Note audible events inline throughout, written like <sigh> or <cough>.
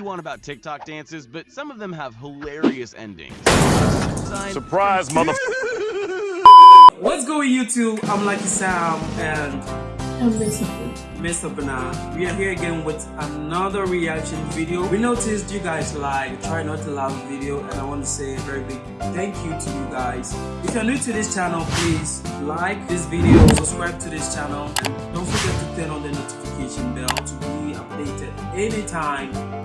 you want about TikTok dances, but some of them have hilarious endings. Surprise, mother. <laughs> What's going YouTube? I'm Lucky Sam and I'm basically. Mr. Banana. We are here again with another reaction video. We noticed you guys like Try Not to Laugh video and I want to say a very big thank you to you guys. If you're new to this channel, please like this video, subscribe to this channel and don't forget to turn on the notification bell to be updated anytime I post a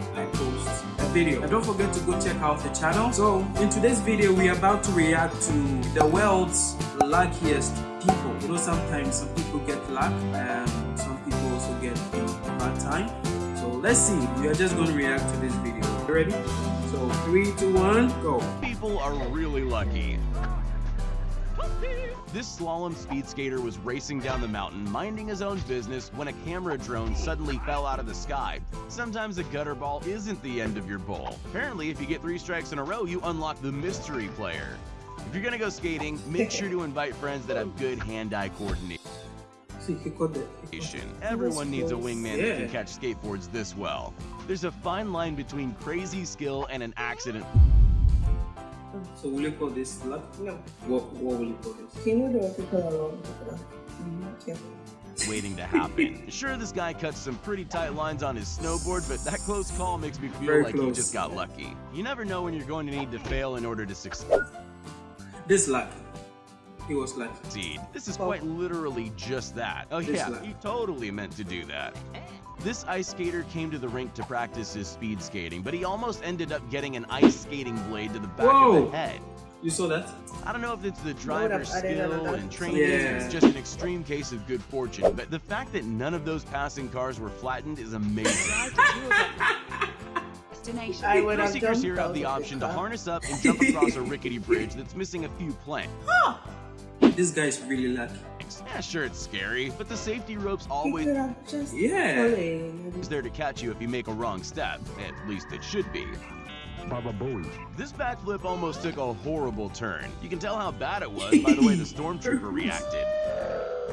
video. And don't forget to go check out the channel. So in today's video, we are about to react to the world's luckiest people. You know, sometimes some people get luck and some people also get bad time. So let's see. We are just going to react to this video. You ready? So three, two, one, go. People are really lucky. This slalom speed skater was racing down the mountain, minding his own business, when a camera drone suddenly fell out of the sky. Sometimes a gutter ball isn't the end of your bowl. Apparently, if you get three strikes in a row, you unlock the mystery player. If you're gonna go skating, make sure to invite friends that have good hand-eye coordination. See, he caught the. Everyone needs a wingman that can catch skateboards this well. There's a fine line between crazy skill and an accident. So will you call this luck? No. What, what will you call this? Can you do people alone? Mm-hmm. Waiting to happen. <laughs> Sure, this guy cuts some pretty tight lines on his snowboard, but that close call makes me feel Very like he just got lucky. You never know when you're going to need to fail in order to succeed. This luck. He was lucky. This is quite literally just that. Oh This yeah, luck. he totally meant to do that. This ice skater came to the rink to practice his speed skating, but he almost ended up getting an ice skating blade to the back of Whoa. the head. You saw that? I don't know if it's the would driver's have added skill another- and training, Yeah. it's just an extreme case of good fortune, but the fact that none of those passing cars were flattened is amazing. <laughs> destination. I would Thrill have seekers jumped here have the option to harness up and <laughs> jump across a rickety bridge that's missing a few planks. This guy's really lucky. Yeah, sure, it's scary, but the safety rope's always just Yeah. fallen. there to catch you if you make a wrong step. At least it should be. Baba Booey. This backflip almost took a horrible turn. You can tell how bad it was by the way the <laughs> stormtrooper reacted.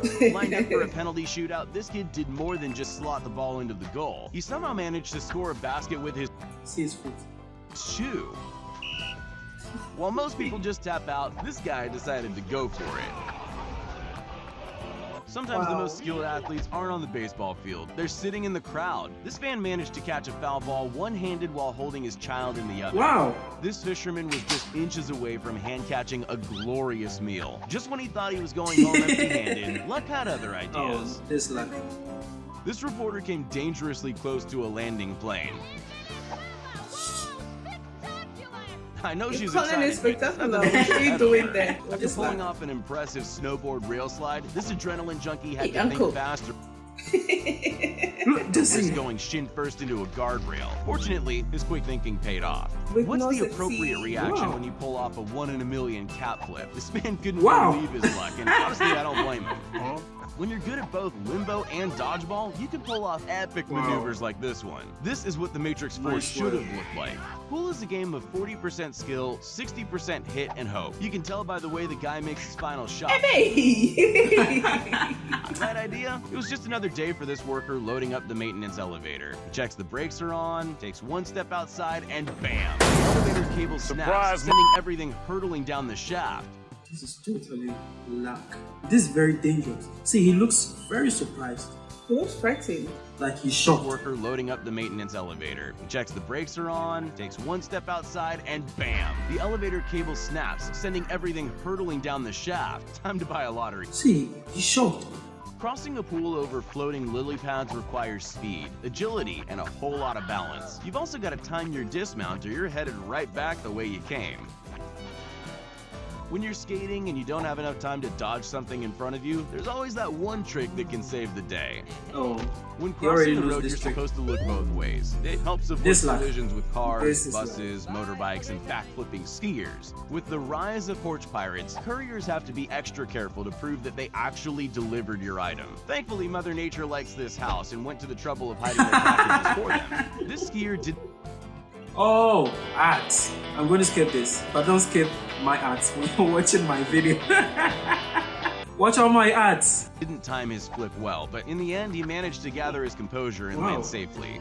<laughs> Lined up for a penalty shootout, this kid did more than just slot the ball into the goal. He somehow managed to score a basket with his See his foot. shoe. While most people just tap out, this guy decided to go for it. Sometimes the most skilled athletes aren't on the baseball field. They're sitting in the crowd. This fan managed to catch a foul ball one-handed while holding his child in the other. Wow. This fisherman was just inches away from hand catching a glorious meal. Just when he thought he was going home <laughs> empty-handed, luck had other ideas. Oh, this luck. This reporter came dangerously close to a landing plane. I know You're she's calling it excited. but spectacular. nothing <laughs> What are you doing there? After Just pulling like- off an impressive snowboard rail slide, this adrenaline junkie had Hey, to uncle. think faster. <laughs> Look, just This see. going shin first into a guardrail. Fortunately, his quick thinking paid off. With What's the appropriate succeed. reaction Wow. when you pull off a one in a million cap flip? This man couldn't Wow. believe his luck, and honestly, I don't blame him. When you're good at both limbo and dodgeball, you can pull off epic Wow. maneuvers like this one. This is what the Matrix 4 Nice should have looked like. Pool is a game of 40% skill, 60% hit and hope. You can tell by the way the guy makes his final shot. Hey! <laughs> Idea? It was just another day for this worker loading up the maintenance elevator. He checks the brakes are on, takes one step outside, and bam! The elevator cable snaps, Surprise, sending everything hurtling down the shaft. This is totally luck. This is very dangerous. See, he looks very surprised. he looks frightened. Like he's shocked. Worker loading up the maintenance elevator. He checks the brakes are on, takes one step outside, and bam! The elevator cable snaps, sending everything hurtling down the shaft. <laughs> Time to buy a lottery. See, he's shocked. Crossing a pool over floating lily pads requires speed, agility, and a whole lot of balance. You've also got to time your dismount or you're headed right back the way you came. When you're skating and you don't have enough time to dodge something in front of you, there's always that one trick that can save the day. Oh, When crossing the road, you're trick. supposed to look both ways. It helps avoid This collisions with cars, This is luck. buses, motorbikes, and backflipping skiers. With the rise of porch pirates, couriers have to be extra careful to prove that they actually delivered your item. Thankfully, Mother Nature likes this house and went to the trouble of hiding their packages for them. <laughs> This skier did oh, ads. I'm going to skip this, but don't skip my ads <laughs> when you're watching my video. <laughs> Watch all my ads. didn't time his flip well, but in the end, he managed to gather his composure and Wow. land safely.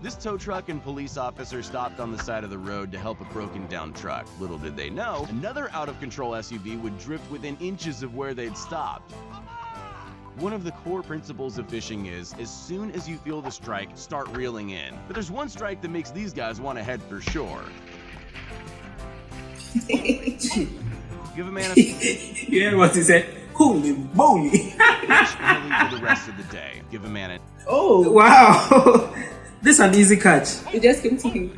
This tow truck and police officer stopped on the side of the road to help a broken down truck. Little did they know, another out of control SUV would drift within inches of where they'd stopped. One of the core principles of fishing is, as soon as you feel the strike, start reeling in. But there's one strike that makes these guys want to head for shore. <laughs> Give a man a fish you hear what he said? Holy moly! and for the rest of the day. Give a man a oh, wow! <laughs> this is an easy catch. It just came to him.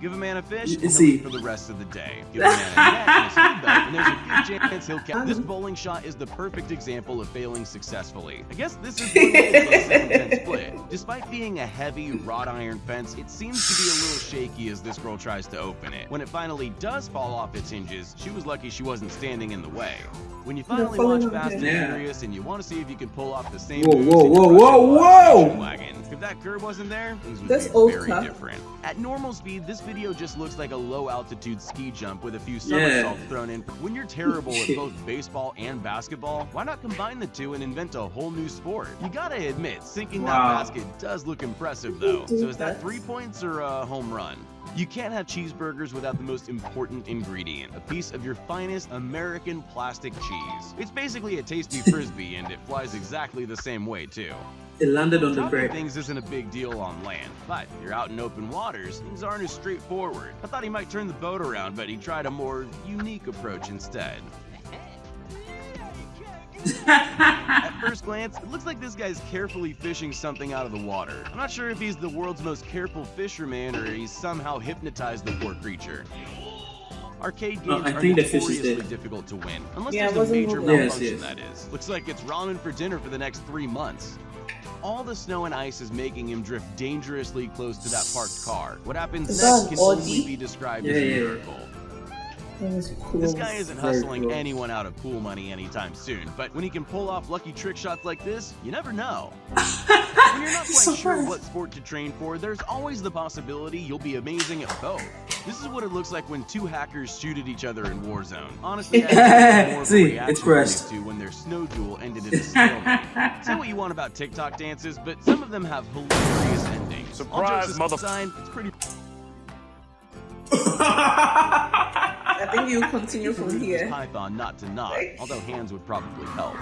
Give a man a fish, and he'll eat for the rest of the day. Give a man a <laughs> net and and there's a good chance he'll catch. This um. bowling shot is the perfect example of failing successfully. I guess this is one way to get a seven-ten split. Despite being a heavy wrought iron fence, it seems to be a little shaky as this girl tries to open it. When it finally does fall off its hinges, she was lucky she wasn't standing in the way. When you finally launch Fast and. Furious and you want to see if you can pull off the same Whoa, whoa, whoa, whoa, whoa! Station wagon. If that curb wasn't there, things would That's be very car. different. At normal speed, this video just looks like a low altitude ski jump with a few somersaults thrown in. When you're terrible at <laughs> both baseball and basketball, why not combine the two and invent a whole new sport? You gotta admit, sinking Wow. that basket does look impressive though. So is that that. three points or a home run? You can't have cheeseburgers without the most important ingredient, a piece of your finest American plastic cheese. It's basically a tasty <laughs> frisbee and it flies exactly the same way too. It landed on the Dropping bread. things isn't a big deal on land, but you're out in open waters, things aren't as straightforward. I thought he might turn the boat around, but he tried a more unique approach instead. At first glance, it looks like this guy's carefully fishing something out of the water. I'm not sure if he's the world's most careful fisherman or he's somehow hypnotized the poor creature. Arcade No, games I are think the fish is notoriously difficult to win, unless Yeah, there's a major moving. Yes, malfunction yes. that is. Looks like it's ramen for dinner for the next three months. All the snow and ice is making him drift dangerously close to that parked car. What happens next can an only be described Yeah, as a yeah, yeah. miracle. That was cool. This guy isn't Very hustling cool. anyone out of pool money anytime soon, but when he can pull off lucky trick shots like this, you never know. <laughs> when you're not quite So sure what sport to train for, there's always the possibility you'll be amazing at both. This is what it looks like when two hackers shoot at each other in Warzone. Honestly, I think it's <laughs> more See, it's from these crushed. when their snow duel ended in a <laughs> stalemate. Say what you want about TikTok dances, but some of them have hilarious endings. Surprise, jokes mother- aside, it's pretty I think you continue from here. python not to knock, although hands would probably help.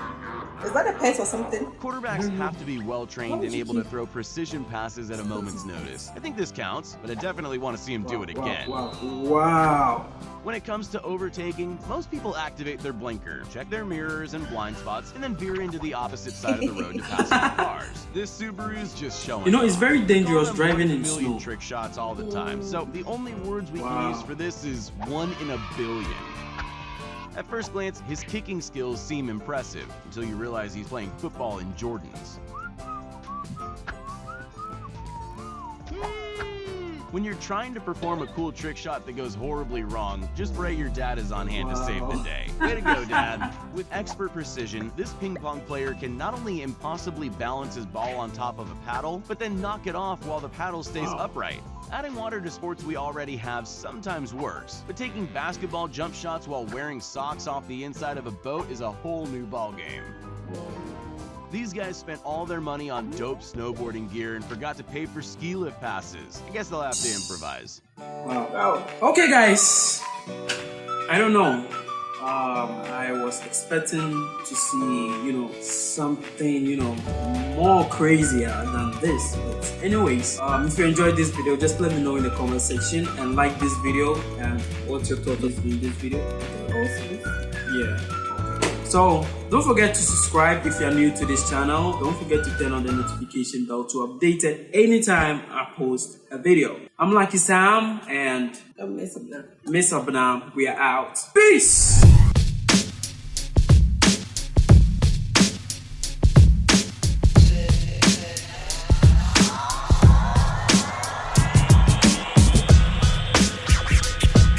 Is that a pet or something? Quarterbacks mm-hmm. have to be well trained and you able to throw precision passes at a moment's notice. I think this counts, but I definitely want to see him do it again. Wow, wow, wow. When it comes to overtaking, most people activate their blinker, check their mirrors and blind spots, and then veer into the opposite side of the road to <laughs> pass the cars. This Subaru is just showing You know, it's very dangerous driving one in million snow. trick shots all the time, so the only words we can Wow. use for this is one in a billion. At first glance, his kicking skills seem impressive until you realize he's playing football in Jordans. When you're trying to perform a cool trick shot that goes horribly wrong, just pray your dad is on hand to save the day. Way to go, dad. With expert precision, this ping pong player can not only impossibly balance his ball on top of a paddle, but then knock it off while the paddle stays Wow. upright. Adding water to sports we already have sometimes works, but taking basketball jump shots while wearing socks off the inside of a boat is a whole new ballgame. These guys spent all their money on dope snowboarding gear and forgot to pay for ski lift passes. I guess they'll have to improvise. Wow. Wow. Okay, guys. I don't know. Um, I was expecting to see, you know, something, you know, more crazier than this. But anyways, um, if you enjoyed this video, just let me know in the comment section and like this video. And what's your thoughts on this video? Yeah. So don't forget to subscribe if you're new to this channel. Don't forget to turn on the notification bell to update it anytime I post a video. I'm Lucky Sam and I'm messing up. Miss Abnam. We are out. Peace.